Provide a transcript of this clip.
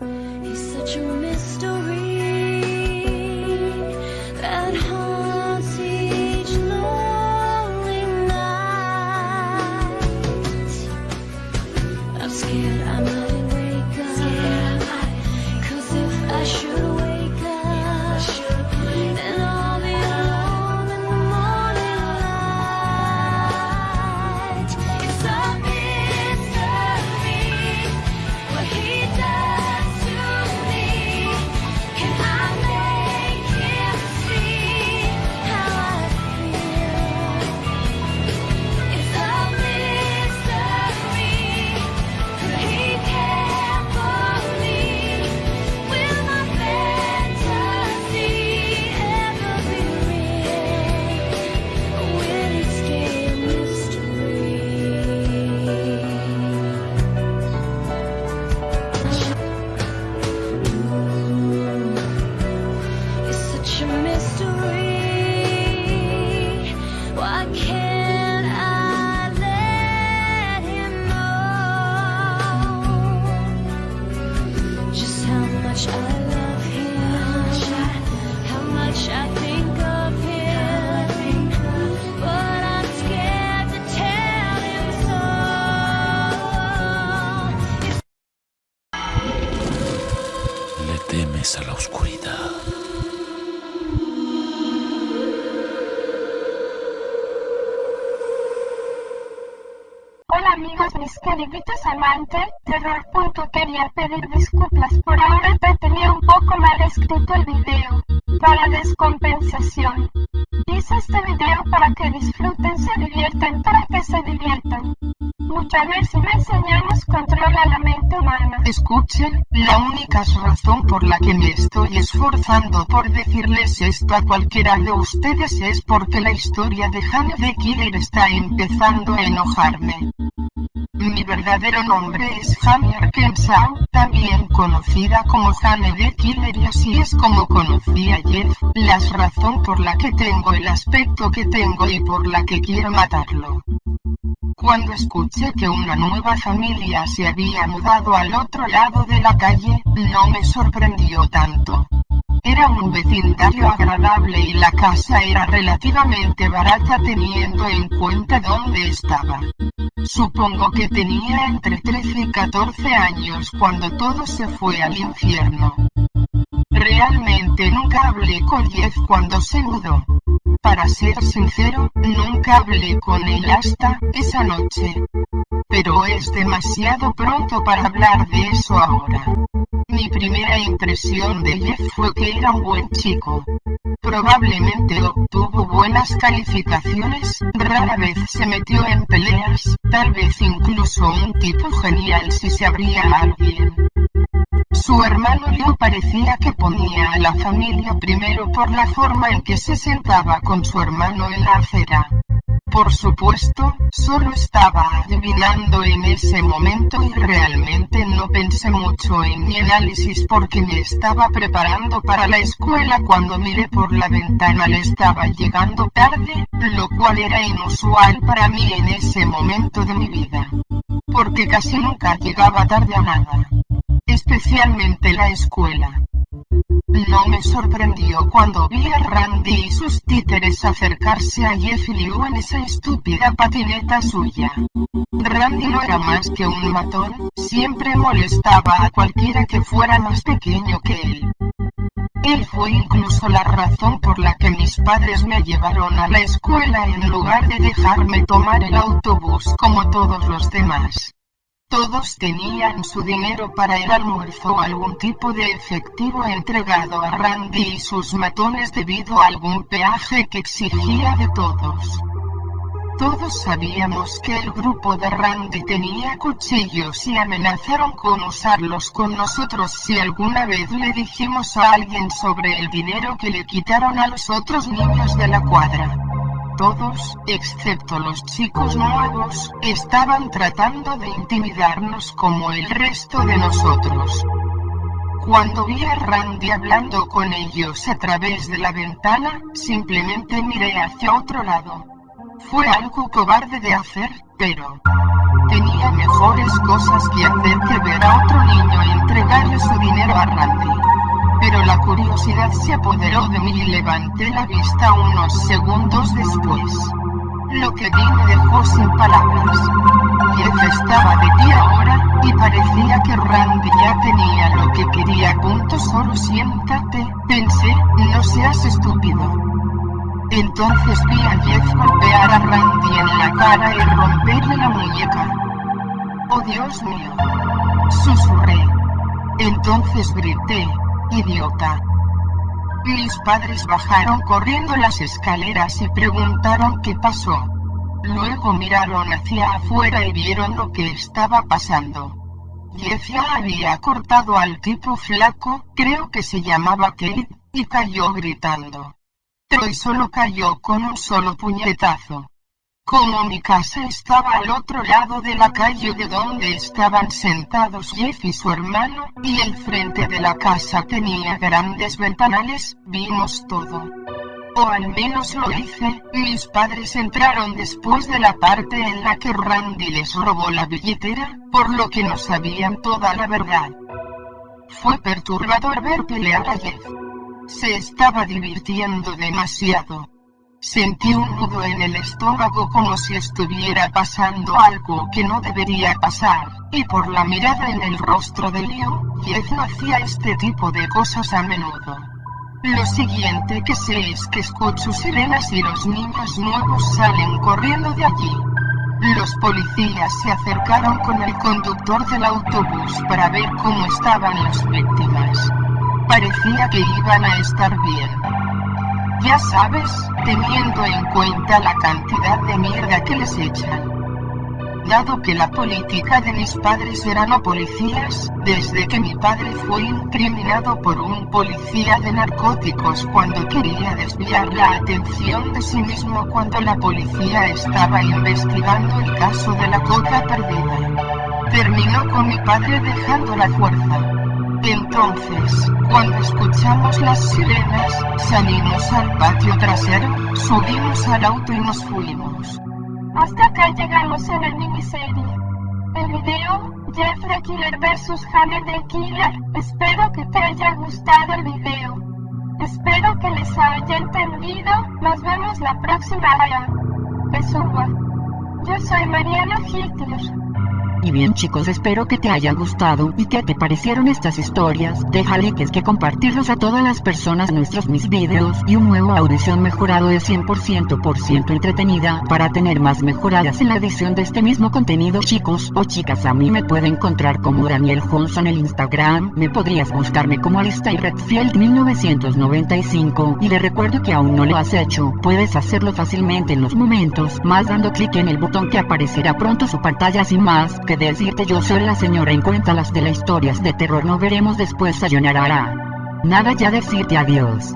He's such a mystery mystery. Hola amigos mis queriditos amantes, Terror. Quería pedir disculpas por ahora te tenía un poco mal escrito el video. Para descompensación. Hice este video para que disfruten, se diviertan, para que se diviertan. Muchas veces enseñamos controla la mente humana. Escuchen, la única razón por la que me estoy esforzando por decirles esto a cualquiera de ustedes es porque la historia de Hannah the Killer está empezando a enojarme. Mi verdadero nombre es Jamie Arkansas, también conocida como Jane the Killer y así es como conocí a Jeff, la razón por la que tengo el aspecto que tengo y por la que quiero matarlo. Cuando escuché que una nueva familia se había mudado al otro lado de la calle, no me sorprendió tanto. Era un vecindario agradable y la casa era relativamente barata teniendo en cuenta dónde estaba. Supongo que tenía entre 13 y 14 años cuando todo se fue al infierno. Realmente nunca hablé con Jeff cuando se mudó. Para ser sincero, nunca hablé con él hasta esa noche. Pero es demasiado pronto para hablar de eso ahora. Mi primera impresión de Jeff fue que era un buen chico. Probablemente obtuvo buenas calificaciones, rara vez se metió en peleas, tal vez incluso un tipo genial si se abría a alguien. Su hermano Leo parecía que ponía a la familia primero por la forma en que se sentaba con su hermano en la acera. Por supuesto, solo estaba adivinando en ese momento y realmente no pensé mucho en mi análisis porque me estaba preparando para la escuela cuando miré por la ventana le estaba llegando tarde, lo cual era inusual para mí en ese momento de mi vida. Porque casi nunca llegaba tarde a nada. Especialmente la escuela. No me sorprendió cuando vi a Randy y sus títeres acercarse a Jeff Liu en esa estúpida patineta suya. Randy no era más que un matón, siempre molestaba a cualquiera que fuera más pequeño que él. Él fue incluso la razón por la que mis padres me llevaron a la escuela en lugar de dejarme tomar el autobús como todos los demás. Todos tenían su dinero para el almuerzo o algún tipo de efectivo entregado a Randy y sus matones debido a algún peaje que exigía de todos. Todos sabíamos que el grupo de Randy tenía cuchillos y amenazaron con usarlos con nosotros si alguna vez le dijimos a alguien sobre el dinero que le quitaron a los otros niños de la cuadra. Todos, excepto los chicos nuevos, estaban tratando de intimidarnos como el resto de nosotros. Cuando vi a Randy hablando con ellos a través de la ventana, simplemente miré hacia otro lado. Fue algo cobarde de hacer, pero tenía mejores cosas que hacer que ver a otro niño entregarle su dinero a Randy. Pero la curiosidad se apoderó de mí y levanté la vista unos segundos después. Lo que vi me dejó sin palabras. Jeff estaba de pie ahora, y parecía que Randy ya tenía lo que quería. Punto solo siéntate, pensé, no seas estúpido. Entonces vi a Jeff golpear a Randy en la cara y romperle la muñeca. ¡Oh Dios mío! Susurré. Entonces grité, idiota. Mis padres bajaron corriendo las escaleras y preguntaron qué pasó. Luego miraron hacia afuera y vieron lo que estaba pasando. Jeff había cortado al tipo flaco, creo que se llamaba Kate, y cayó gritando. Troy solo cayó con un solo puñetazo. Como mi casa estaba al otro lado de la calle de donde estaban sentados Jeff y su hermano, y el frente de la casa tenía grandes ventanales, vimos todo. O al menos lo hice, mis padres entraron después de la parte en la que Randy les robó la billetera, por lo que no sabían toda la verdad. Fue perturbador ver pelear a Jeff. Se estaba divirtiendo demasiado. Sentí un nudo en el estómago como si estuviera pasando algo que no debería pasar, y por la mirada en el rostro de Leo, Jeff no hacía este tipo de cosas a menudo. Lo siguiente que sé es que escucho sirenas y los niños nuevos salen corriendo de allí. Los policías se acercaron con el conductor del autobús para ver cómo estaban las víctimas. Parecía que iban a estar bien. Ya sabes, teniendo en cuenta la cantidad de mierda que les echan. Dado que la política de mis padres era no policías, desde que mi padre fue incriminado por un policía de narcóticos cuando quería desviar la atención de sí mismo cuando la policía estaba investigando el caso de la coca perdida. Terminó con mi padre dejando la fuerza. Entonces, cuando escuchamos las sirenas, salimos al patio trasero, subimos al auto y nos fuimos. Hasta acá llegamos en el miniserie. El video, Jeff the Killer vs. Hannah the Killer. Espero que te haya gustado el video. Espero que les haya entendido. Nos vemos la próxima hora. Suba. Yo soy Mariana Hitler. Y bien chicos espero que te haya gustado y que te parecieron estas historias, déjale que es que compartirlos a todas las personas nuestros mis videos. Y un nuevo audición mejorado de 100% por ciento entretenida para tener más mejoradas en la edición de este mismo contenido chicos o chicas. A mí me puede encontrar como Daniel Johnson en el Instagram, me podrías buscarme como Alistair Redfield 1995 y le recuerdo que aún no lo has hecho, puedes hacerlo fácilmente en los momentos más dando clic en el botón que aparecerá pronto su pantalla sin más que decirte yo soy la señora en cuenta las de las historias de terror no veremos después sayonara. Nada ya decirte adiós.